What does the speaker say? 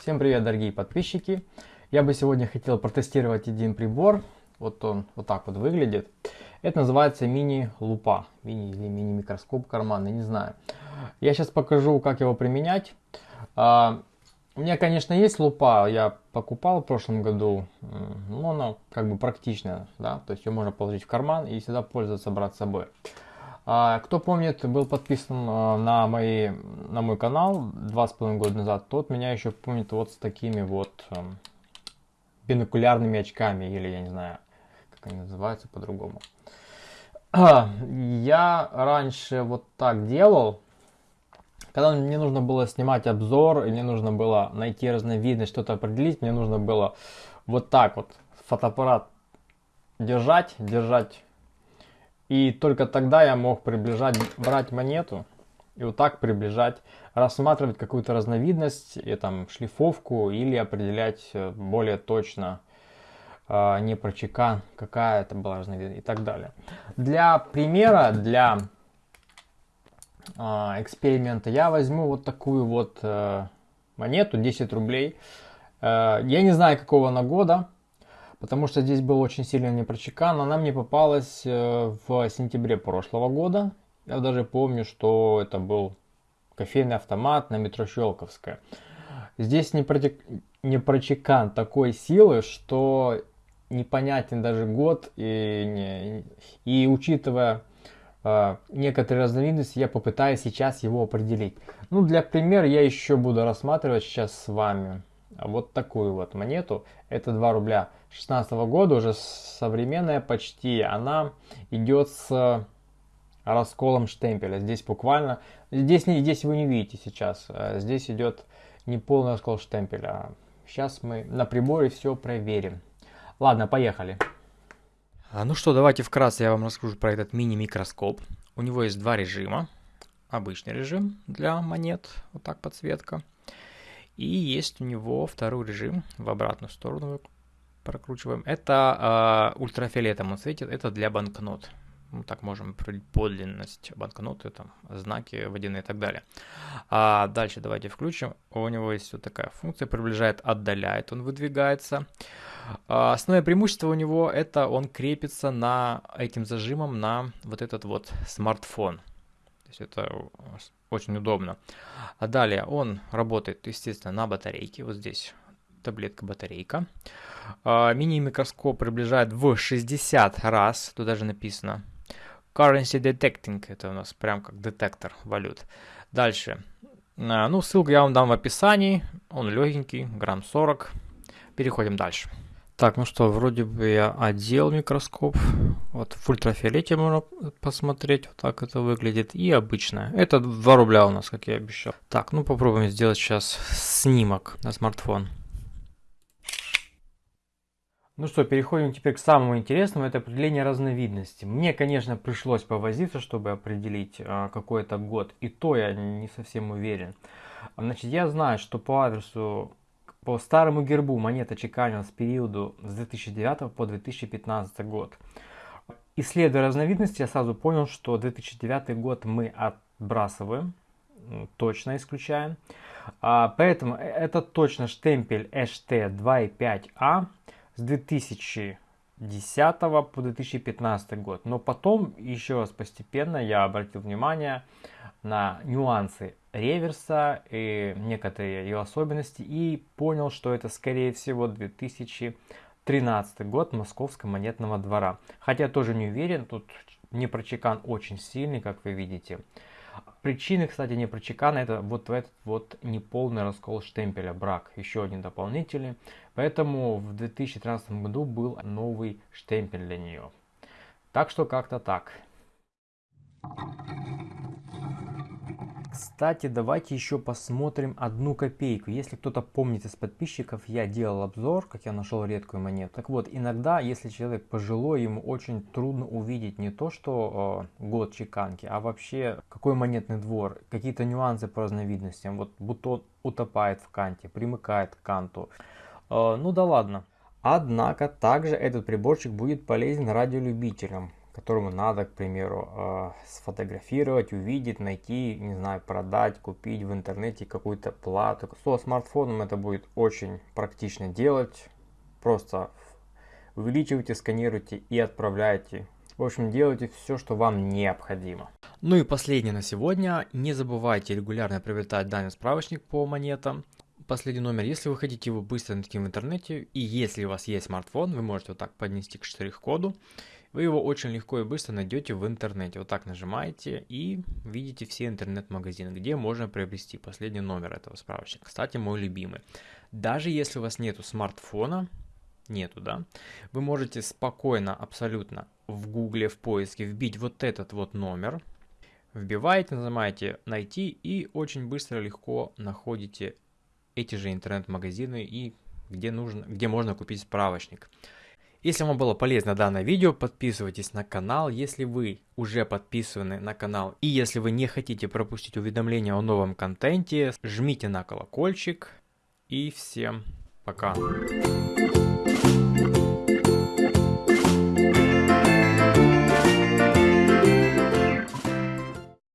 Всем привет, дорогие подписчики! Я бы сегодня хотел протестировать один прибор. Вот он вот так вот выглядит. Это называется мини-лупа. Мини или мини-микроскоп карманный, не знаю. Я сейчас покажу, как его применять. А, у меня, конечно, есть лупа. Я покупал в прошлом году. Но она как бы практичная. Да? То есть ее можно положить в карман и всегда пользоваться, брать с собой. А, кто помнит, был подписан а, на, мои, на мой канал два с половиной года назад, тот меня еще помнит вот с такими вот эм, бинокулярными очками, или я не знаю, как они называются по-другому. Я раньше вот так делал, когда мне нужно было снимать обзор, или мне нужно было найти разновидность, что-то определить, мне нужно было вот так вот фотоаппарат держать, держать и только тогда я мог приближать, брать монету и вот так приближать, рассматривать какую-то разновидность, и там шлифовку или определять э, более точно э, не про чекан, какая это была разновидность и так далее. Для примера, для э, эксперимента я возьму вот такую вот э, монету, 10 рублей. Я не знаю какого она года, потому что здесь был очень сильно непрочекан. Она мне попалась э, в сентябре прошлого года. Я даже помню, что это был кофейный автомат на метро Щелковская. Здесь не, протек... такой силы, что непонятен даже год. И, не... и учитывая э, некоторые разновидности, я попытаюсь сейчас его определить. Ну, для примера я еще буду рассматривать сейчас с вами вот такую вот монету. Это 2 рубля 16 года, уже современная почти. Она идет с расколом штемпеля. Здесь буквально, здесь, не, здесь вы не видите сейчас, а здесь идет не полный раскол штемпеля. Сейчас мы на приборе все проверим. Ладно, поехали. А, ну что, давайте вкратце я вам расскажу про этот мини-микроскоп. У него есть два режима. Обычный режим для монет, вот так подсветка. И есть у него второй режим в обратную сторону прокручиваем. Это э, ультрафиолетом он светит, это для банкнот. Ну, так можем определить подлинность банкноты, там, знаки водяные и так далее. А дальше давайте включим. У него есть вот такая функция, приближает, отдаляет, он выдвигается. А, основное преимущество у него это он крепится на этим зажимом на вот этот вот смартфон. Есть это очень удобно. А далее он работает, естественно, на батарейке. Вот здесь таблетка батарейка. А, мини-микроскоп приближает в 60 раз. Тут даже написано. Currency Detecting. Это у нас прям как детектор валют. Дальше. А, ну, ссылку я вам дам в описании. Он легенький, грамм 40. Переходим дальше. Так, ну что, вроде бы я одел микроскоп. Вот в ультрафиолете можно посмотреть, вот так это выглядит. И обычное. Это 2 рубля у нас, как я обещал. Так, ну попробуем сделать сейчас снимок на смартфон. Ну что, переходим теперь к самому интересному, это определение разновидности. Мне, конечно, пришлось повозиться, чтобы определить а, какой это год, и то я не совсем уверен. Значит, я знаю, что по адресу по старому гербу монета чеканилась в периоду с 2009 по 2015 год. Исследуя разновидности, я сразу понял, что 2009 год мы отбрасываем, точно исключаем. А, поэтому э, это точно штемпель HT2.5A с 2010 по 2015 год. Но потом, еще раз постепенно, я обратил внимание на нюансы реверса и некоторые ее особенности и понял, что это скорее всего 2013 год Московского монетного двора. Хотя тоже не уверен, тут непрочекан очень сильный, как вы видите. Причины, кстати, непрочекана это вот этот вот неполный раскол штемпеля, брак, еще один дополнительный. Поэтому в 2013 году был новый штемпель для нее. Так что как-то так. Кстати, давайте еще посмотрим одну копейку. Если кто-то помнит из подписчиков, я делал обзор, как я нашел редкую монету. Так вот, иногда, если человек пожилой, ему очень трудно увидеть не то, что э, год чеканки, а вообще какой монетный двор, какие-то нюансы по разновидностям. Вот бутон утопает в канте, примыкает к канту. Э, ну да ладно. Однако, также этот приборчик будет полезен радиолюбителям которому надо, к примеру, э, сфотографировать, увидеть, найти, не знаю, продать, купить в интернете какую-то плату. Со смартфоном это будет очень практично делать. Просто увеличивайте, сканируйте и отправляйте. В общем, делайте все, что вам необходимо. Ну и последнее на сегодня. Не забывайте регулярно приобретать данный справочник по монетам. Последний номер, если вы хотите его быстро найти в интернете, и если у вас есть смартфон, вы можете вот так поднести к штрих-коду, вы его очень легко и быстро найдете в интернете. Вот так нажимаете и видите все интернет-магазины, где можно приобрести последний номер этого справочника. Кстати, мой любимый. Даже если у вас нету смартфона, нету, да, вы можете спокойно, абсолютно в гугле, в поиске вбить вот этот вот номер, вбиваете, нажимаете «Найти» и очень быстро, легко находите эти же интернет-магазины и где, нужно, где можно купить справочник. Если вам было полезно данное видео, подписывайтесь на канал. Если вы уже подписаны на канал и если вы не хотите пропустить уведомления о новом контенте, жмите на колокольчик. И всем пока.